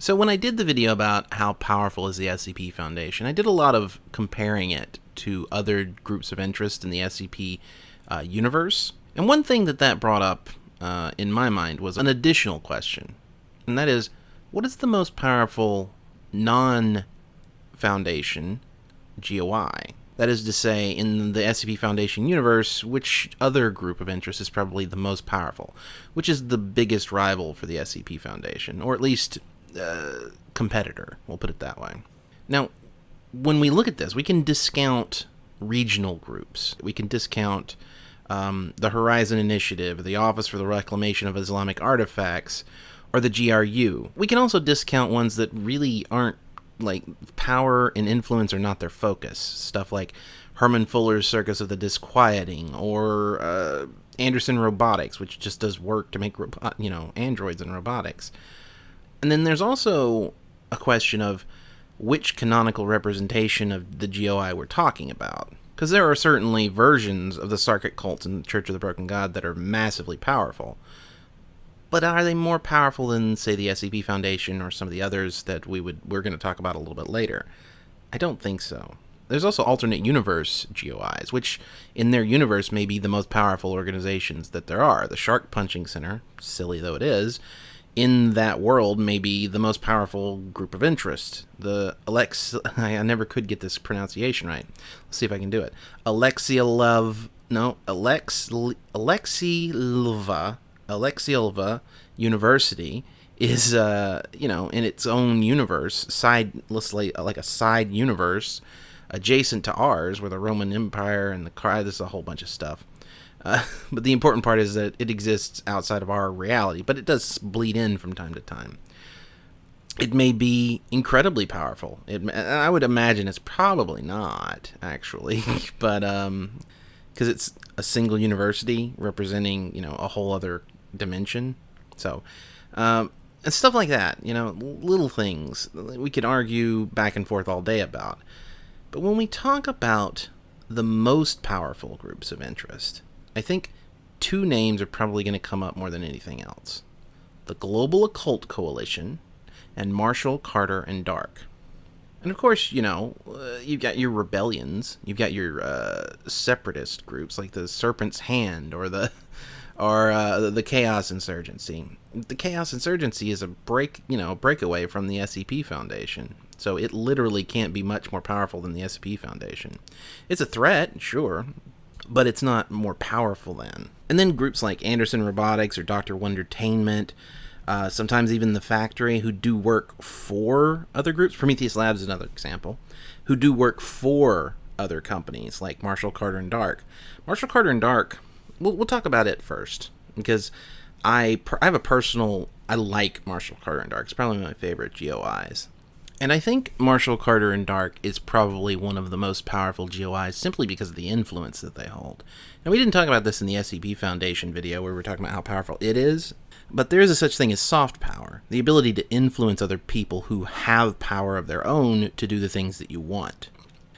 So when I did the video about how powerful is the SCP Foundation, I did a lot of comparing it to other groups of interest in the SCP uh, universe. And one thing that that brought up uh, in my mind was an additional question. And that is, what is the most powerful non-Foundation GOI? That is to say, in the SCP Foundation universe, which other group of interest is probably the most powerful? Which is the biggest rival for the SCP Foundation? Or at least uh, competitor. We'll put it that way. Now, when we look at this, we can discount regional groups. We can discount um, the Horizon Initiative, the Office for the Reclamation of Islamic Artifacts, or the GRU. We can also discount ones that really aren't like power and influence are not their focus. Stuff like Herman Fuller's Circus of the Disquieting or uh, Anderson Robotics, which just does work to make you know androids and robotics. And then there's also a question of which canonical representation of the GOI we're talking about. Because there are certainly versions of the Sarkic cults in the Church of the Broken God that are massively powerful. But are they more powerful than, say, the SCP Foundation or some of the others that we would we're going to talk about a little bit later? I don't think so. There's also alternate universe GOIs, which in their universe may be the most powerful organizations that there are. The Shark Punching Center, silly though it is, in that world may be the most powerful group of interest. The Alex, I never could get this pronunciation right. Let's see if I can do it. Alexia Love, no, Alex, Alexylva, Alexylva University is, uh, you know, in its own universe, side, let's like, like a side universe adjacent to ours, where the Roman Empire and the car, there's a whole bunch of stuff. Uh, but the important part is that it exists outside of our reality, but it does bleed in from time to time. It may be incredibly powerful. It, I would imagine it's probably not, actually, but um, because it's a single university representing, you know, a whole other dimension. So, um, and stuff like that, you know, little things we could argue back and forth all day about. But when we talk about the most powerful groups of interest, I think two names are probably going to come up more than anything else the Global Occult Coalition and Marshall, Carter, and Dark. And of course, you know, uh, you've got your rebellions, you've got your uh, separatist groups like the Serpent's Hand or the or uh, the Chaos Insurgency. The Chaos Insurgency is a break, you know, breakaway from the SCP Foundation. So it literally can't be much more powerful than the SCP Foundation. It's a threat, sure, but it's not more powerful than. And then groups like Anderson Robotics or Dr. Wondertainment, uh, sometimes even The Factory, who do work for other groups. Prometheus Labs is another example, who do work for other companies like Marshall Carter and Dark. Marshall Carter and Dark, we'll, we'll talk about it first because I, I have a personal, I like Marshall Carter and Dark. It's probably my favorite GOIs. And I think Marshall Carter and Dark is probably one of the most powerful GOIs simply because of the influence that they hold. And we didn't talk about this in the SCP Foundation video where we were talking about how powerful it is, but there is a such thing as soft power, the ability to influence other people who have power of their own to do the things that you want.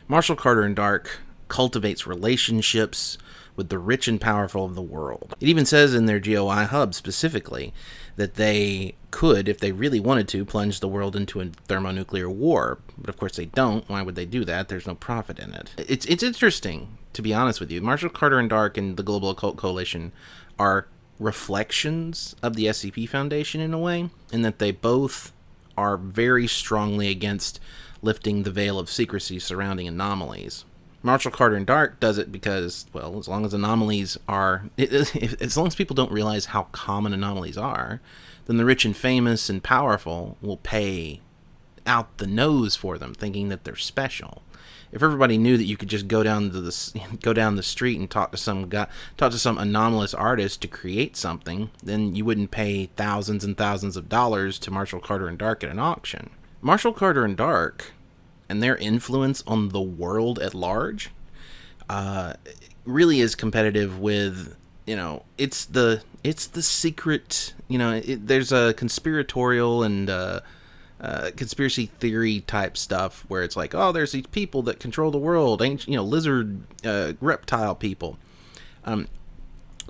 Marshall Carter and Dark cultivates relationships with the rich and powerful of the world. It even says in their GOI hub specifically that they could, if they really wanted to, plunge the world into a thermonuclear war. But of course they don't. Why would they do that? There's no profit in it. It's it's interesting, to be honest with you. Marshall Carter and Dark and the Global Occult Coalition are reflections of the SCP Foundation in a way, in that they both are very strongly against lifting the veil of secrecy surrounding anomalies. Marshall Carter and Dark does it because, well, as long as anomalies are, as long as people don't realize how common anomalies are, then the rich and famous and powerful will pay out the nose for them, thinking that they're special. If everybody knew that you could just go down to the go down the street and talk to some guy, talk to some anomalous artist to create something, then you wouldn't pay thousands and thousands of dollars to Marshall Carter and Dark at an auction. Marshall Carter and Dark and their influence on the world at large uh, really is competitive with you know it's the it's the secret you know it, there's a conspiratorial and uh, uh, conspiracy theory type stuff where it's like oh there's these people that control the world ancient you know lizard uh, reptile people um,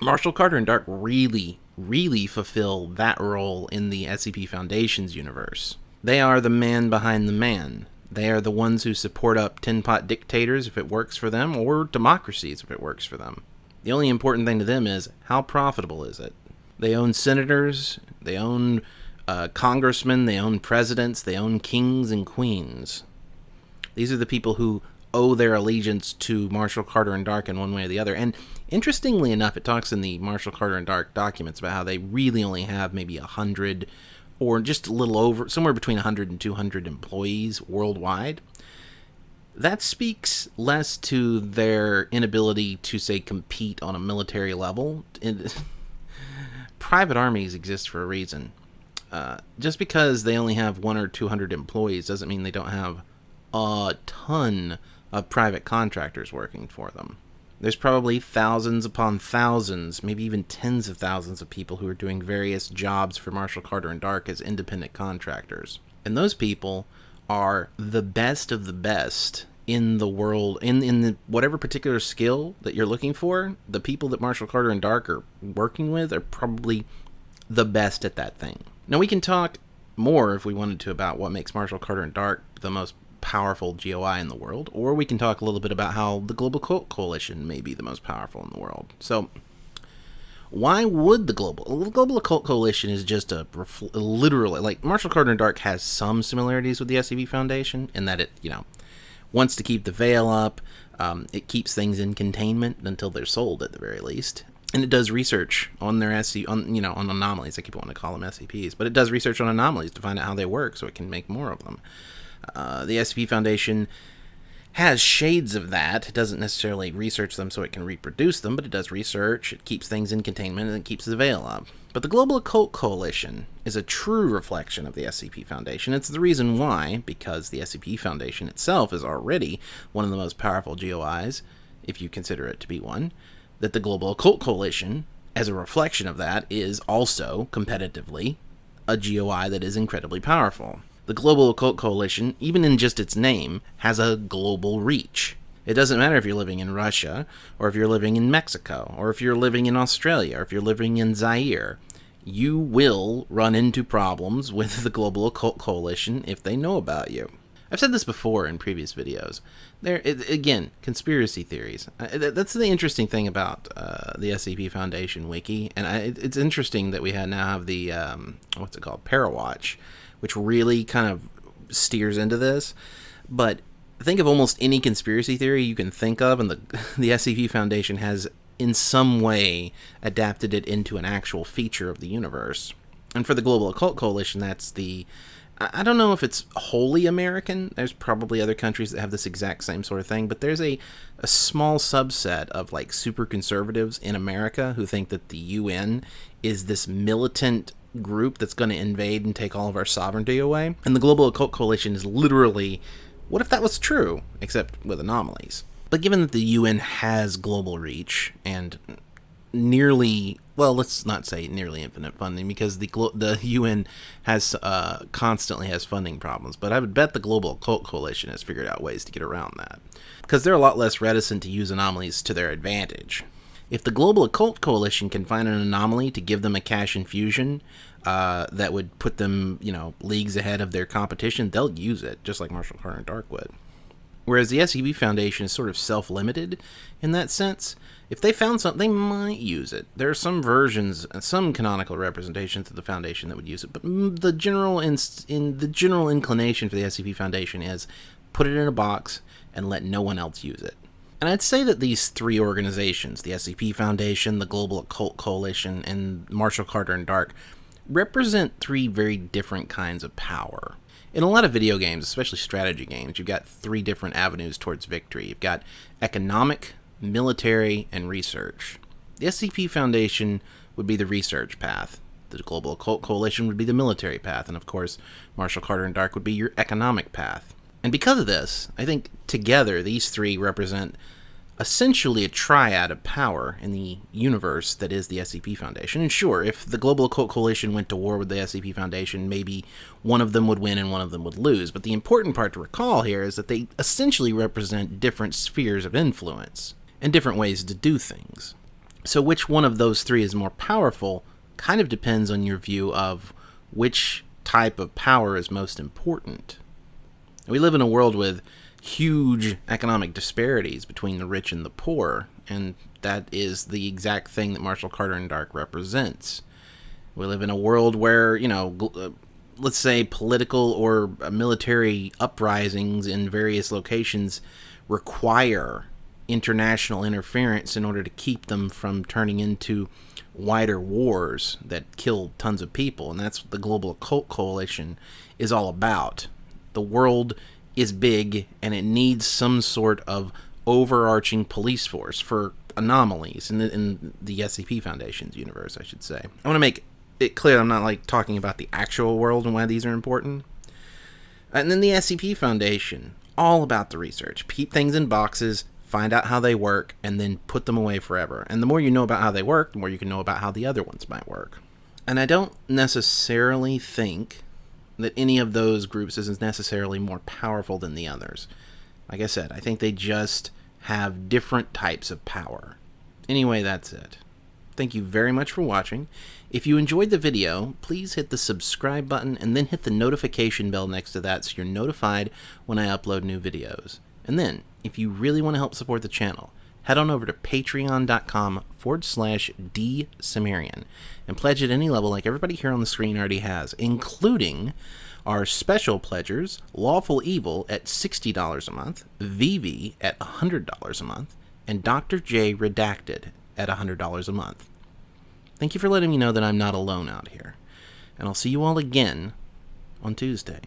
marshall carter and dark really really fulfill that role in the scp foundation's universe They are the man behind the man. They are the ones who support up tin pot dictators if it works for them, or democracies if it works for them. The only important thing to them is how profitable is it? They own senators, they own uh, congressmen, they own presidents, they own kings and queens. These are the people who owe their allegiance to Marshall Carter and Dark in one way or the other. And interestingly enough, it talks in the Marshall Carter and Dark documents about how they really only have maybe a hundred or just a little over, somewhere between 100 and 200 employees worldwide. That speaks less to their inability to, say, compete on a military level. private armies exist for a reason. Uh, just because they only have one or 200 employees doesn't mean they don't have a ton of private contractors working for them. There's probably thousands upon thousands, maybe even tens of thousands of people who are doing various jobs for Marshall Carter and Dark as independent contractors. And those people are the best of the best in the world in in the, whatever particular skill that you're looking for. The people that Marshall Carter and Dark are working with are probably the best at that thing. Now we can talk more if we wanted to about what makes Marshall Carter and Dark the most powerful GOI in the world, or we can talk a little bit about how the Global Occult Coalition may be the most powerful in the world. So, why would the global the global occult coalition is just a literally like Marshall Carter and Dark has some similarities with the SCP Foundation in that it you know wants to keep the veil up. Um, it keeps things in containment until they're sold at the very least, and it does research on their SC on you know on anomalies. I keep wanting to call them SCPs, but it does research on anomalies to find out how they work, so it can make more of them. Uh, the SCP Foundation has shades of that. It doesn't necessarily research them so it can reproduce them, but it does research, it keeps things in containment, and it keeps the veil up. But the Global Occult Coalition is a true reflection of the SCP Foundation. It's the reason why, because the SCP Foundation itself is already one of the most powerful GOIs, if you consider it to be one, that the Global Occult Coalition, as a reflection of that, is also, competitively, a GOI that is incredibly powerful. The Global Occult Coalition, even in just its name, has a global reach. It doesn't matter if you're living in Russia, or if you're living in Mexico, or if you're living in Australia, or if you're living in Zaire. You will run into problems with the Global Occult Coalition if they know about you. I've said this before in previous videos. There, again, conspiracy theories. Uh, that's the interesting thing about uh, the SCP Foundation wiki, and I, it's interesting that we now have the um, what's it called, Parawatch, which really kind of steers into this. But think of almost any conspiracy theory you can think of, and the the SCP Foundation has in some way adapted it into an actual feature of the universe. And for the Global Occult Coalition, that's the I don't know if it's wholly American. There's probably other countries that have this exact same sort of thing, but there's a, a small subset of like super conservatives in America who think that the UN is this militant group that's going to invade and take all of our sovereignty away. And the Global Occult Coalition is literally what if that was true, except with anomalies? But given that the UN has global reach and nearly well let's not say nearly infinite funding because the the UN has uh, constantly has funding problems but I would bet the global occult coalition has figured out ways to get around that because they're a lot less reticent to use anomalies to their advantage if the Global Occult Coalition can find an anomaly to give them a cash infusion uh, that would put them, you know, leagues ahead of their competition, they'll use it, just like Marshall Carter and Dark would. Whereas the SCP Foundation is sort of self-limited in that sense. If they found something, they might use it. There are some versions, some canonical representations of the Foundation that would use it, but the general in, in the general inclination for the SCP Foundation is put it in a box and let no one else use it. And I'd say that these three organizations, the SCP Foundation, the Global Occult Coalition, and Marshall Carter and Dark, represent three very different kinds of power. In a lot of video games, especially strategy games, you've got three different avenues towards victory. You've got economic, military, and research. The SCP Foundation would be the research path. The Global Occult Coalition would be the military path, and of course, Marshall Carter and Dark would be your economic path. And because of this, I think together these three represent essentially a triad of power in the universe that is the SCP Foundation. And sure, if the Global Occult Coalition went to war with the SCP Foundation, maybe one of them would win and one of them would lose. But the important part to recall here is that they essentially represent different spheres of influence and different ways to do things. So which one of those three is more powerful kind of depends on your view of which type of power is most important. We live in a world with huge economic disparities between the rich and the poor, and that is the exact thing that Marshall Carter and Dark represents. We live in a world where, you know, uh, let's say political or military uprisings in various locations require international interference in order to keep them from turning into wider wars that kill tons of people. And that's what the Global Occult Coalition is all about. The world is big and it needs some sort of overarching police force for anomalies in the, in the SCP Foundation's universe, I should say. I want to make it clear I'm not like talking about the actual world and why these are important. And then the SCP Foundation, all about the research. Keep things in boxes, find out how they work, and then put them away forever. And the more you know about how they work, the more you can know about how the other ones might work. And I don't necessarily think that any of those groups isn't necessarily more powerful than the others. Like I said, I think they just have different types of power. Anyway, that's it. Thank you very much for watching. If you enjoyed the video, please hit the subscribe button and then hit the notification bell next to that so you're notified when I upload new videos. And then, if you really want to help support the channel, head on over to patreon.com forward slash dsumerian and pledge at any level like everybody here on the screen already has, including our special pledgers, Lawful Evil at $60 a month, Vivi at $100 a month, and Dr. J Redacted at $100 a month. Thank you for letting me know that I'm not alone out here, and I'll see you all again on Tuesday.